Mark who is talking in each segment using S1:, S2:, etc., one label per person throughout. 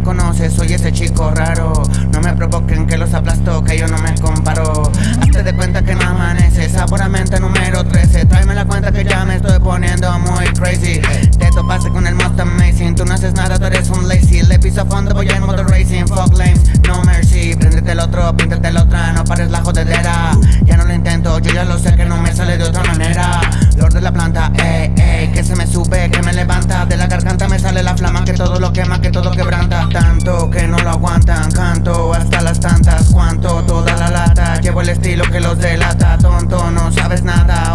S1: me conoces, soy ese chico raro. Me provoquen que los aplasto, que yo no me comparo. Hazte de cuenta que no amaneces, seguramente número 13. Tráeme la cuenta que ya me estoy poniendo muy crazy. Te topaste con el most amazing, tú no haces nada, tú eres un lazy. Le piso a fondo, voy en motor racing, fuck lames, no mercy. Préndete el otro, píntate el otra, no pares la jodedera. Ya no lo intento, yo ya lo sé que no me sale de otra manera. Lord de la planta, ey, ey, que se me sube, que me levanta. De la garganta me sale la flama, que todo lo quema, que todo quebranta. Tanto que no lo aguantan, canto tantas. Cuanto toda la lata, llevo el estilo que los delata. Tonto, no sabes nada,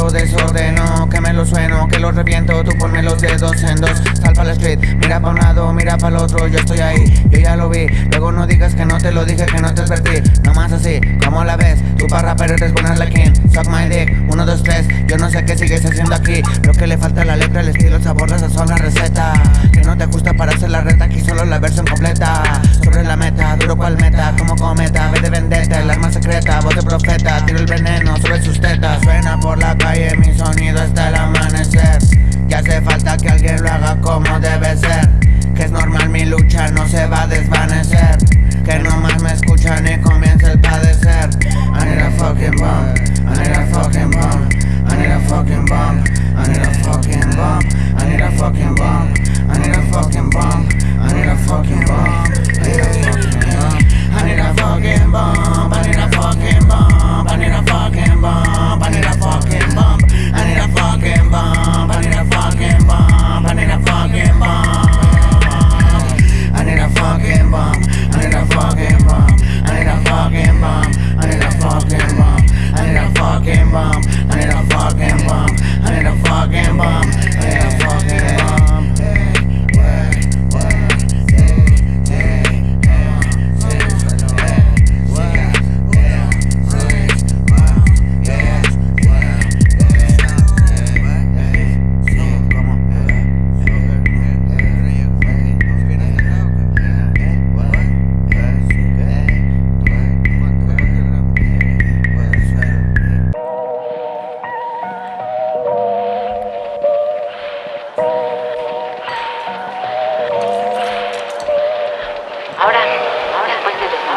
S1: lo desordenó Que me lo sueno, que lo reviento. Tú ponme los dedos en dos Sal pa' la street, mira pa' un lado, mira pa' el otro Yo estoy ahí, yo ya lo vi. Luego no digas que no te lo dije, que no te advertí Nomás así, como la ves. Tú para rapper eres ponerle king Suck my dick, uno, dos, tres. Yo no sé qué sigues haciendo aquí Lo que le falta a la letra, el estilo, el sabor, la sazón, la receta. Que no te ajusta para hacer la reta Aquí solo la versión completa Sobre la meta, cual meta Como cometa, ve de vendetta El arma secreta, voz de profeta Tiro el veneno sobre sus tetas. Suena por la calle mi sonido hasta el amanecer. Ya hace falta que alguien lo haga como debe ser. Que es normal mi lucha no se va a desvanecer. Que no más me escuchan y comienza el padecer. I need a fucking bomb I need a fucking bomb I need a fucking bomb I need a fucking bomb I need a fucking bomb I need a fucking bomb I need a fucking bomb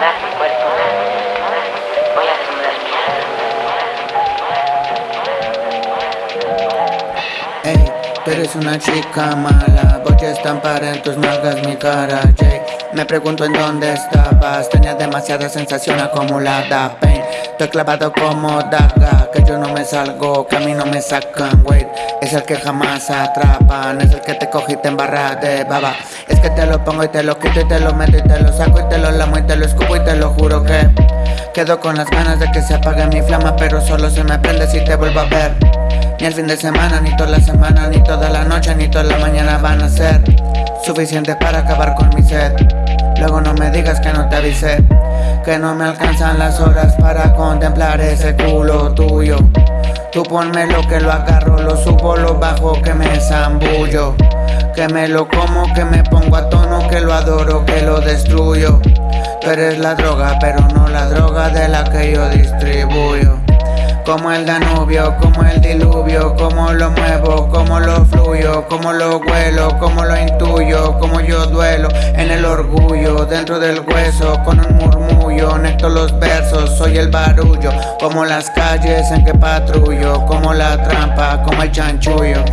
S2: desnudar
S1: tú eres una chica mala Voy a estampar en tus nalgas mi cara Jay, me pregunto en dónde estabas. Tenía demasiada sensación acumulada. Pain, estoy clavado como daga. Que yo no me salgo, que a mí no me sacan Wait, es el que jamás atrapan. Es el que te coge y te embarra de baba. Es que te lo pongo y te lo quito y te lo meto y te lo saco y te lo lamo y te lo escupo y te lo juro que Quedo con las ganas de que se apague mi flama Pero solo se me prende si te vuelvo a ver. Ni el fin de semana, ni toda la semana, ni toda la noche, ni toda la mañana van a ser suficiente para acabar con mi sed. Luego no me digas que no te avisé, que no me alcanzan las horas para contemplar ese culo tuyo. Tú ponme lo que lo agarro, lo subo, lo bajo, que me zambullo. Que me lo como, que me pongo a tono, que lo adoro, que lo destruyo. Tú eres la droga, pero no la droga de la que yo distribuyo. Como el Danubio, como el diluvio, como lo muevo, como lo fluyo, como lo huelo, como lo intuyo, como yo duelo en el orgullo, dentro del hueso, con un murmullo, necto los versos, soy el barullo, como las calles en que patrullo, como la trampa, como el chanchullo.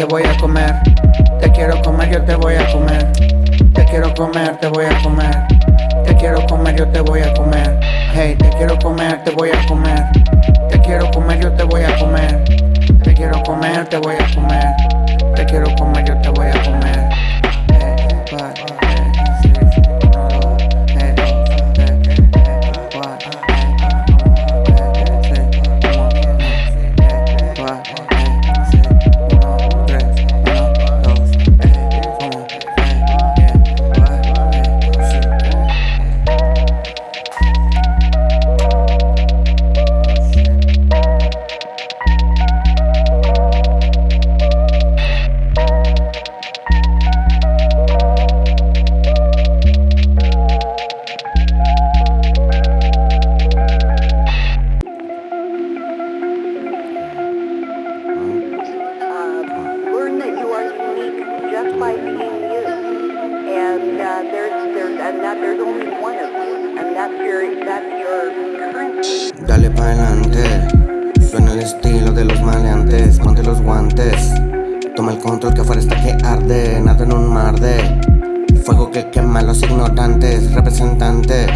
S1: te voy a comer. Dale pa' adelante, suena el estilo de los maleantes, ponte los guantes. Toma el control que afuera está que arde, nada en un mar de fuego que quema a los ignorantes, representante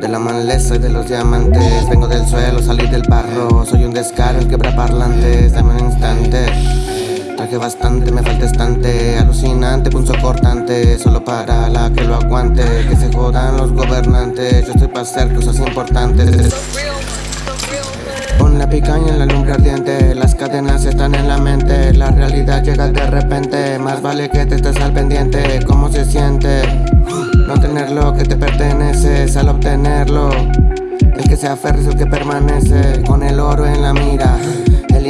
S1: de la maleza y de los diamantes. Vengo del suelo, salí del barro, soy un descaro, el quebra parlantes, dame un instante. Traje bastante, me falta estante Alucinante, punzo cortante Solo para la que lo aguante Que se jodan los gobernantes Yo estoy para hacer cosas importantes. Pon la picaña en la lumbre ardiente Las cadenas están en la mente La realidad llega de repente Más vale que te estés al pendiente ¿Cómo se siente? No tener lo que te pertenece Al obtenerlo. El que se aferra es el que permanece Con el oro en la mira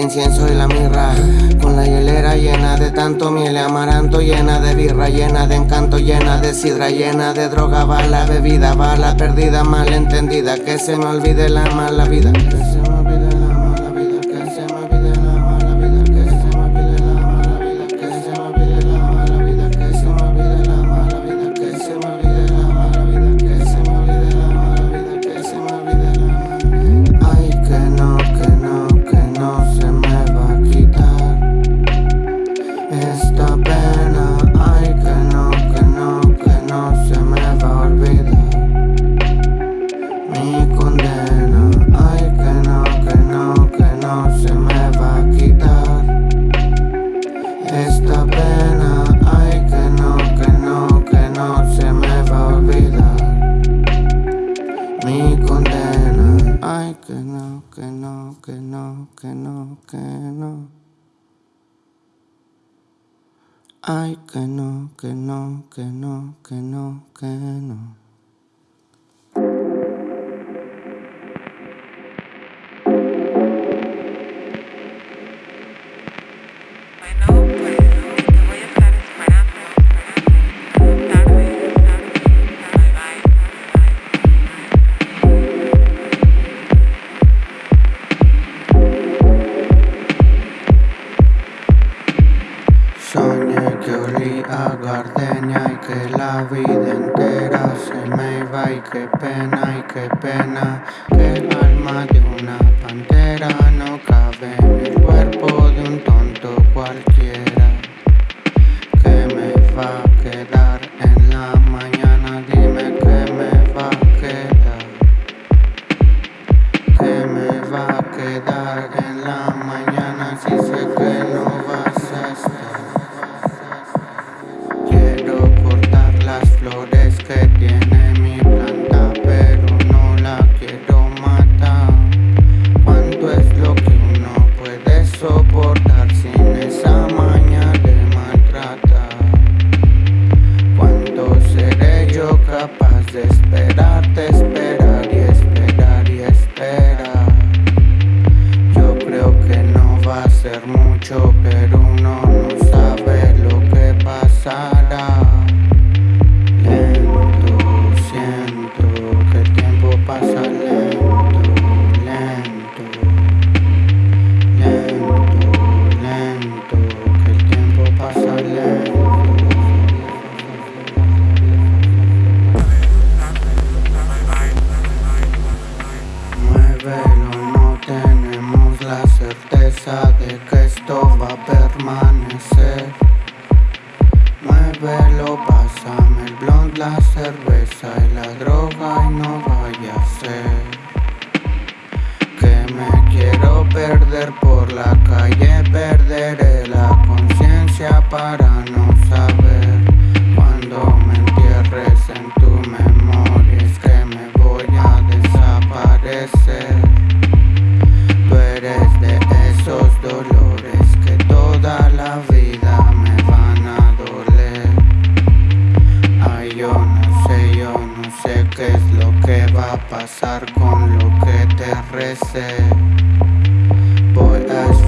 S1: incienso y la mirra. Con la hielera llena de tanto miel y amaranto Llena de birra, llena de encanto, llena de sidra Llena de droga, bala, bebida, bala perdida, malentendida Que se me olvide la mala vida Ay, que no, que no, que no, que no, que no.
S3: gardenia y pena que el alma de una pantera no cabe en el cuerpo de un tonto cualquiera. Que me va me
S1: quiero perder por la calle, perderé la conciencia para no saber cuando me entierres en tu memoria es que me voy a desaparecer. Tú eres de esos dolores que toda la vida me van a doler. Ay, yo no sé, yo no sé qué es lo que va a pasar con lo que te recé. Voy a.